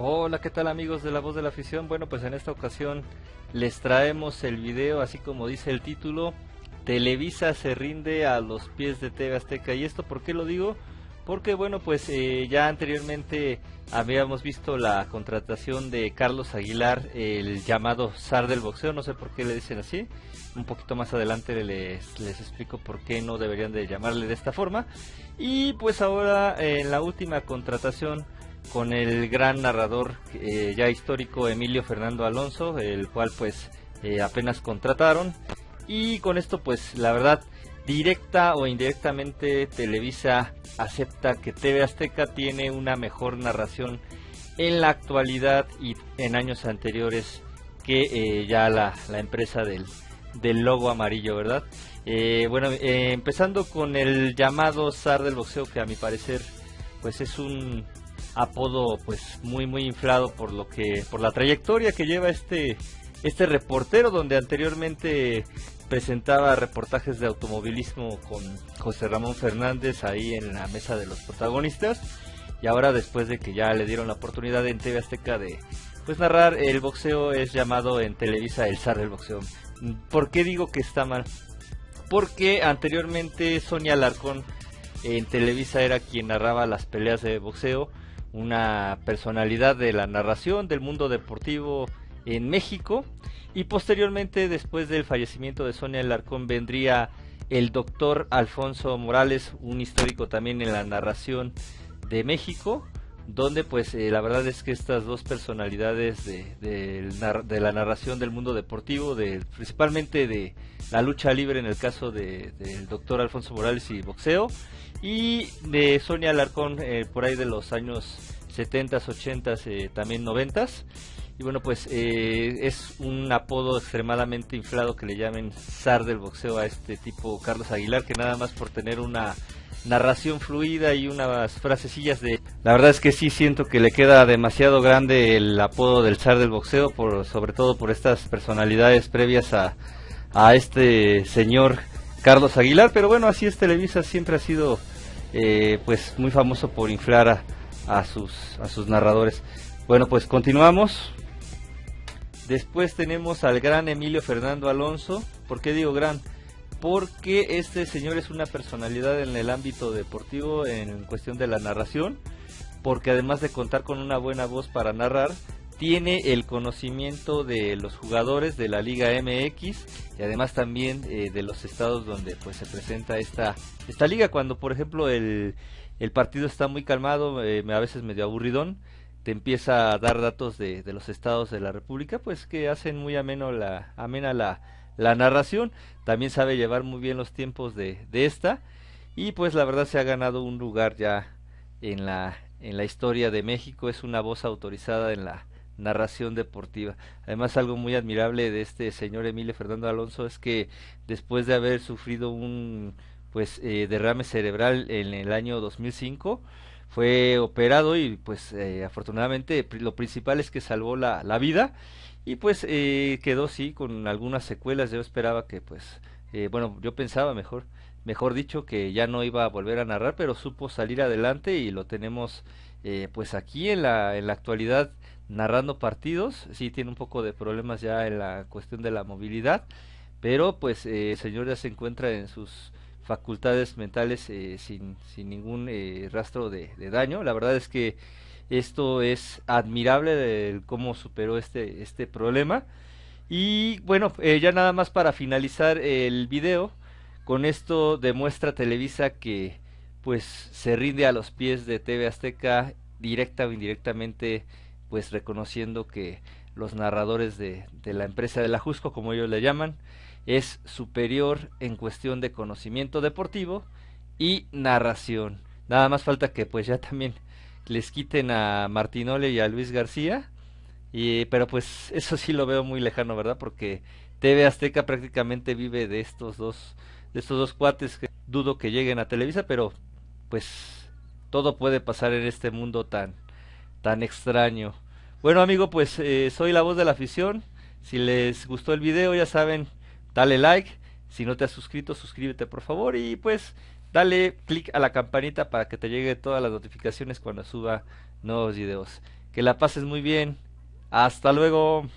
Hola, ¿qué tal amigos de La Voz de la Afición? Bueno, pues en esta ocasión les traemos el video, así como dice el título, Televisa se rinde a los pies de TV Azteca. ¿Y esto por qué lo digo? Porque bueno, pues eh, ya anteriormente habíamos visto la contratación de Carlos Aguilar, el llamado zar del boxeo, no sé por qué le dicen así. Un poquito más adelante les, explico por qué no deberían de llamarle de esta forma. Y pues ahora en la última contratación con el gran narrador eh, ya histórico Emilio Fernando Alonso, el cual pues eh, apenas contrataron. Y con esto pues la verdad, directa o indirectamente Televisa acepta que TV Azteca tiene una mejor narración en la actualidad y en años anteriores que eh, ya la, la, empresa del, del logo amarillo, ¿verdad? bueno, empezando con el llamado zar del boxeo que a mi parecer pues es un apodo pues muy muy inflado por lo que por la trayectoria que lleva este este reportero donde anteriormente presentaba reportajes de automovilismo con José Ramón Fernández ahí en la mesa de los protagonistas y ahora después de que ya le dieron la oportunidad en TV Azteca de pues narrar el boxeo es llamado en Televisa el zar del boxeo. ¿Por qué digo que está mal? Porque anteriormente Sonia Alarcón en Televisa era quien narraba las peleas de boxeo una personalidad de la narración del mundo deportivo en México. Y posteriormente después del fallecimiento de Sonia Larcón vendría el doctor Alfonso Morales, un histórico también en la narración de México, donde pues eh, la verdad es que estas dos personalidades de, de, la narración del mundo deportivo, de, principalmente de la lucha libre en el caso del doctor Alfonso Morales y boxeo, y de Sonia Alarcón eh, por ahí de los años 70s, 80s, eh, también 90s. Y bueno, pues eh, es un apodo extremadamente inflado que le llamen zar del boxeo a este tipo Carlos Aguilar, que nada más por tener una narración fluida y unas frasecillas de... La verdad es que sí siento que le queda demasiado grande el apodo del zar del boxeo, por, sobre todo por estas personalidades previas a, a este señor Carlos Aguilar, pero bueno, así es Televisa, siempre ha sido eh, pues muy famoso por inflar a, a, sus, a sus narradores. Bueno, pues continuamos. Después tenemos al gran Emilio Fernando Alonso. ¿Por qué digo gran? Porque este señor es una personalidad en el ámbito deportivo en cuestión de la narración. Porque además de contar con una buena voz para narrar, tiene el conocimiento de los jugadores de la Liga MX y además también eh, de los estados donde pues se presenta esta esta liga cuando por ejemplo el, el partido está muy calmado eh, a veces medio aburridón te empieza a dar datos de, de, los estados de la república pues que hacen muy ameno la amena la, narración. También sabe llevar muy bien los tiempos de, de esta. Y pues la verdad se ha ganado un lugar ya en la en la historia de México. Es una voz autorizada en la narración deportiva. Además, algo muy admirable de este señor Emilio Fernando Alonso es que después de haber sufrido un pues eh, derrame cerebral en el año 2005 fue operado y pues eh, afortunadamente lo principal es que salvó la, la vida. Y pues eh, quedó sí con algunas secuelas. Yo esperaba que pues bueno yo pensaba mejor mejor dicho que ya no iba a volver a narrar pero supo salir adelante y lo tenemos pues aquí en la en la actualidad narrando partidos, sí tiene un poco de problemas ya en la cuestión de la movilidad, pero pues eh, el señor ya se encuentra en sus facultades mentales eh, sin, sin ningún eh, rastro de, daño. La verdad es que esto es admirable de cómo superó este, este problema. Y bueno, ya nada más para finalizar el video, con esto demuestra Televisa que pues se rinde a los pies de TV Azteca directa o indirectamente pues reconociendo que los narradores de, de la empresa de la Jusco, como ellos le llaman, es superior en cuestión de conocimiento deportivo y narración. Nada más falta que pues ya también les quiten a Martinole y a Luis García, y, pero pues eso sí lo veo muy lejano, ¿verdad? Porque TV Azteca prácticamente vive de estos dos, de estos dos cuates que dudo que lleguen a Televisa, pero pues todo puede pasar en este mundo tan, tan extraño. Bueno amigo, pues eh, soy la voz de la afición. Si les gustó el video, ya saben, dale like. Si no te has suscrito, suscríbete por favor. Y pues dale click a la campanita para que te llegue todas las notificaciones cuando suba nuevos videos. Que Que la pases muy bien. Hasta luego.